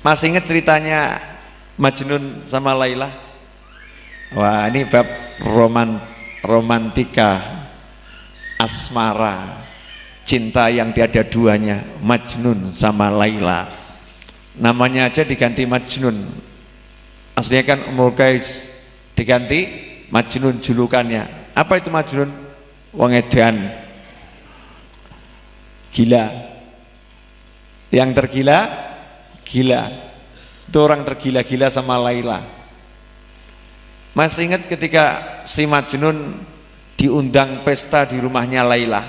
Masih ingat ceritanya Majnun sama Laila? Wah, ini bab roman romantika. Asmara. Cinta yang tiada duanya Majnun sama Laila. Namanya aja diganti Majnun. Aslinya kan Umul Qais. Diganti Majnun julukannya. Apa itu Majnun? wong edan. Gila. Yang tergila gila itu orang tergila-gila sama Laila. Masih ingat ketika si Majnun diundang pesta di rumahnya Laila?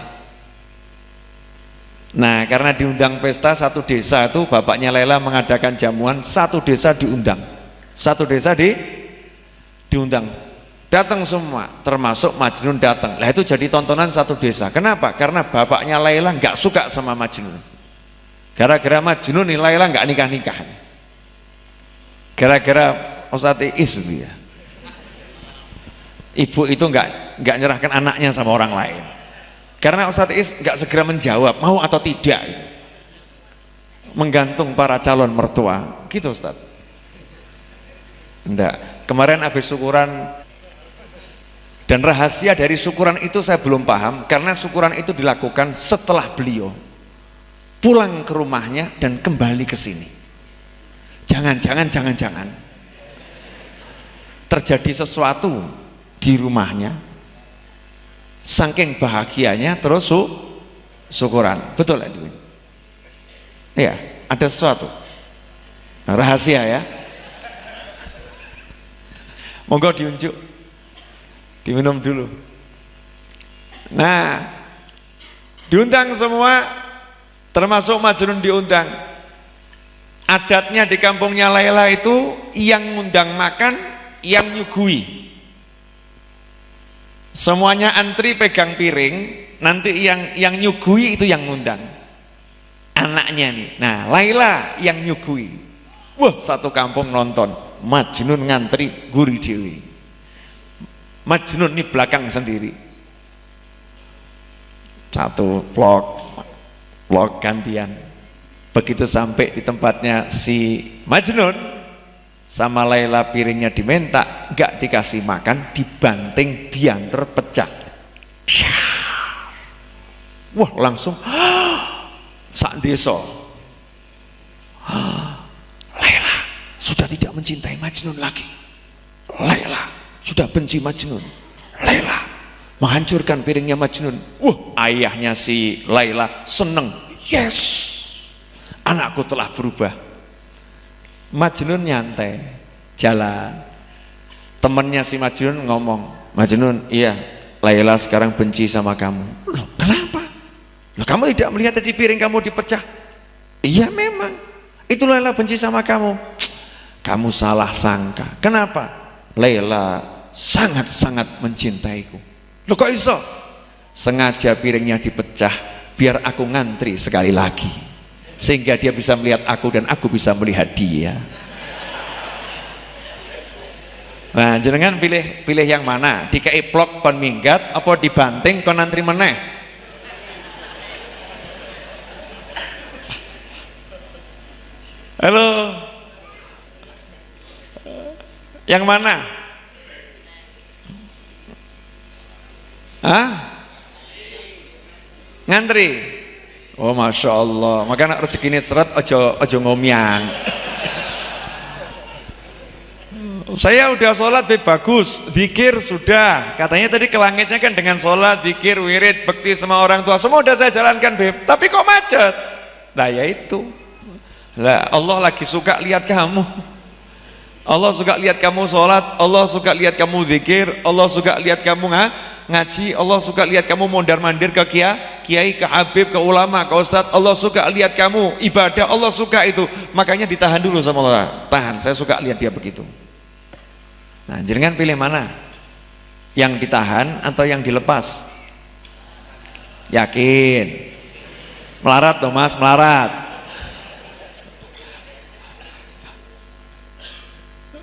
Nah karena diundang pesta satu desa itu bapaknya Laila mengadakan jamuan satu desa diundang. Satu desa di diundang. Datang semua termasuk Majnun datang. Lah itu jadi tontonan satu desa. Kenapa? karena bapaknya Laila nggak suka sama Majnun gara-gara Majnun nih Laila nggak nikah-nikah gara-gara Ustadz Is itu ya. Ibu itu nggak nggak nyerahkan anaknya sama orang lain. Karena Ustadz Is nggak segera menjawab mau atau tidak menggantung para calon mertua. Gitu Ustadz. Enggak kemarin habis syukuran dan rahasia dari syukuran itu saya belum paham karena syukuran itu dilakukan setelah beliau pulang ke rumahnya dan kembali ke sini. Jangan-jangan jangan-jangan terjadi sesuatu di rumahnya saking bahagianya terus su syukuran. Betul Edwin? Iya ada sesuatu. Rahasia ya. Monggo diunjuk. Diminum dulu. Nah diundang semua termasuk Majnun diundang. Adatnya di kampungnya Laila itu yang ngundang makan yang nyugui. Semuanya antri pegang piring nanti yang yang nyugui itu yang ngundang. Anaknya nih. Nah Laila yang nyugui. Wah satu kampung nonton. Majnun ngantri guri dewi. Majnun ini belakang sendiri. Satu vlog vlog gantian. Begitu sampai di tempatnya si Majnun sama Laila piringnya diminta nggak dikasih makan dibanting diantar pecah. Wah langsung sak deso Laila sudah tidak mencintai Majnun lagi. Laila sudah benci Majnun menghancurkan piringnya Majnun. Wah ayahnya si Laila seneng. Yes. Anakku telah berubah. Majnun nyantai jalan. Temennya si Majnun ngomong Majnun iya Laila sekarang benci sama kamu. Loh kenapa? Loh kamu tidak melihat tadi piring kamu dipecah? Iya memang. Itu Laila benci sama kamu. Kamu salah sangka. Kenapa? Laila sangat-sangat mencintaiku Loh kok iso? Sengaja piringnya dipecah biar aku ngantri sekali lagi. Sehingga dia bisa melihat aku dan aku bisa melihat dia. Nah, jenengan pilih pilih yang mana? Dikai plok kon minggat apa dibanting kon antri meneh? Halo. Yang mana? Ngantri? Oh Masya Allah. Maka nak rezeki ini seret ojo, ojo ngomyang. Saya udah sholat be bagus. Zikir sudah. Katanya tadi ke langitnya kan dengan sholat Zikir, wirid, bekti sama orang tua. Semua udah saya jalankan beb Tapi kok macet? Nah ya itu. Lah Allah lagi suka lihat kamu. Allah suka lihat kamu sholat. Allah suka lihat kamu zikir. Allah suka lihat kamu nggak ngaji Allah suka lihat kamu mondar mandir ke kiai kiai ke habib ke ulama ke ustad Allah suka lihat kamu. Ibadah Allah suka itu. Makanya ditahan dulu sama Allah. Tahan saya suka lihat dia begitu. Nah jenengan pilih mana? Yang ditahan atau yang dilepas? Yakin. Melarat dong mas melarat.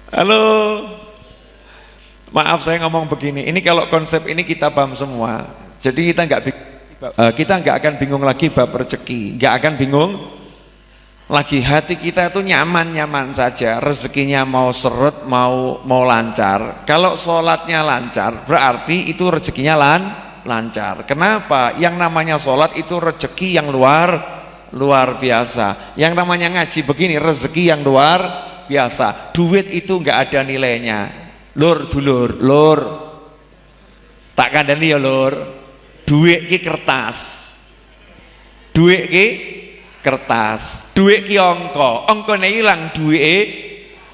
Halo maaf saya ngomong begini. Ini kalau konsep ini kita paham semua. Jadi kita nggak uh, kita nggak akan bingung lagi bab rezeki nggak akan bingung lagi. Hati kita itu nyaman-nyaman saja. Rezekinya mau seret mau mau lancar. Kalau sholatnya lancar berarti itu rezekinya lan lancar. Kenapa? Yang namanya sholat itu rezeki yang luar luar biasa. Yang namanya ngaji begini rezeki yang luar biasa. Duit itu enggak ada nilainya lur dulur lur. Tak kandani ya lur. Duit ki kertas. Duit ki kertas. Duit ki ongko ongko hilang duit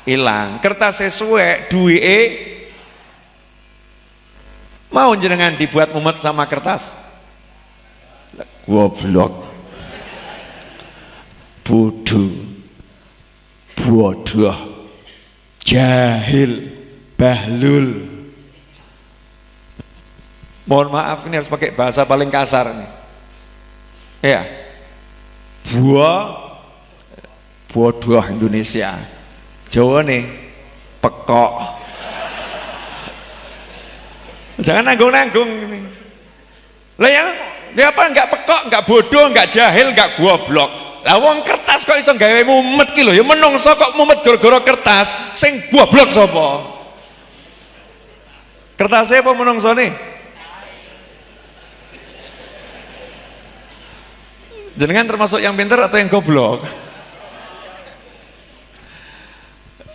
hilang kertas sesuai duit mau jenengan dibuat mumet sama kertas? Goblok. Bodoh. Bodoh. Jahil bahlul. Mohon maaf ini harus pakai bahasa paling kasar nih ya buah. Bodoh Indonesia. Jawa nih pekok. Jangan nanggung-nanggung ini. Lah yang dia apa nggak pekok nggak bodoh nggak jahil nggak goblok. Lah wong kertas kok iso gawe mumet ki lho? Ya menungso kok mumet gara-gara kertas sing goblok sapa kertasnya apa menungso nih? Jenengan termasuk yang pintar atau yang goblok?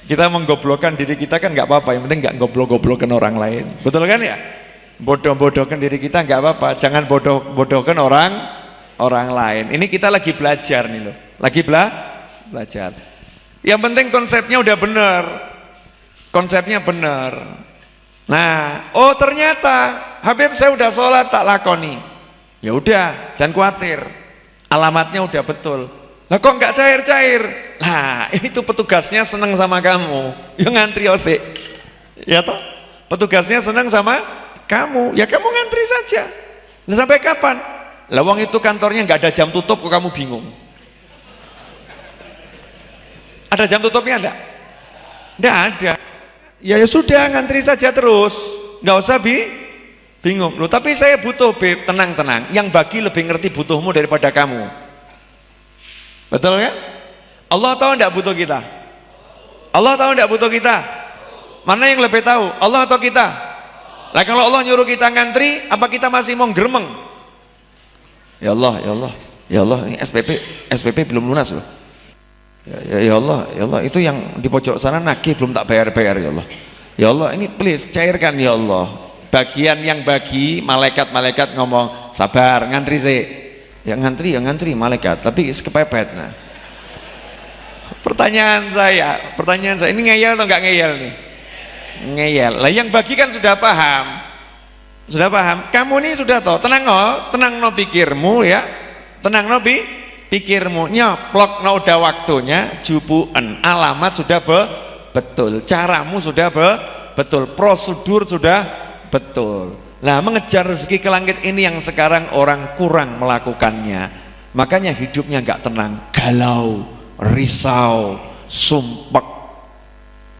Kita menggoblokkan diri kita kan nggak apa-apa yang penting nggak goblok-goblokkan orang lain. Betul kan ya? Bodoh-bodohkan diri kita nggak apa-apa jangan bodoh-bodohkan orang orang lain. Ini kita lagi belajar nih loh lagi bela belajar. Yang penting konsepnya udah bener konsepnya bener nah oh ternyata Habib saya udah sholat tak lakoni. Ya udah jangan khawatir. Alamatnya udah betul. Lah kok nggak cair-cair? Nah itu petugasnya seneng sama kamu. Yang ngantri osik ya toh? Petugasnya seneng sama kamu. Ya kamu ngantri saja. Nah, sampai kapan? Lawang itu kantornya nggak ada jam tutup kok kamu bingung? Ada jam tutupnya enggak? enggak ada ya, ya sudah ngantri saja terus. Nggak usah bi bingung. Loh tapi saya butuh beb tenang-tenang. Yang bagi lebih ngerti butuhmu daripada kamu. Betul kan? Allah tahu tidak butuh kita? Allah tahu tidak butuh kita? Mana yang lebih tahu? Allah atau kita? Lah kalau Allah nyuruh kita ngantri apa kita masih mau geremeng? Ya Allah ya Allah ya Allah. Ini SPP SPP belum lunas loh ya, ya, ya Allah ya Allah. Itu yang di pojok sana nagih belum tak bayar-bayar ya Allah. Ya Allah ini please cairkan ya Allah. Bagian yang bagi malaikat-malaikat ngomong sabar ngantri sih ya ngantri ya ngantri malaikat. Tapi kepepet nah. Pertanyaan saya pertanyaan saya ini ngeyel atau enggak ngeyel nih? Ngeyel. Lah yang bagi kan sudah paham. Sudah paham. Kamu ini sudah tahu tenang no tenang no pikirmu ya. Tenang no bi pikirmu nyoplok no udah waktunya jubuan alamat sudah be betul. Caramu sudah be betul. Prosedur sudah betul. Nah mengejar rezeki ke langit ini yang sekarang orang kurang melakukannya. Makanya hidupnya nggak tenang. Galau risau sumpek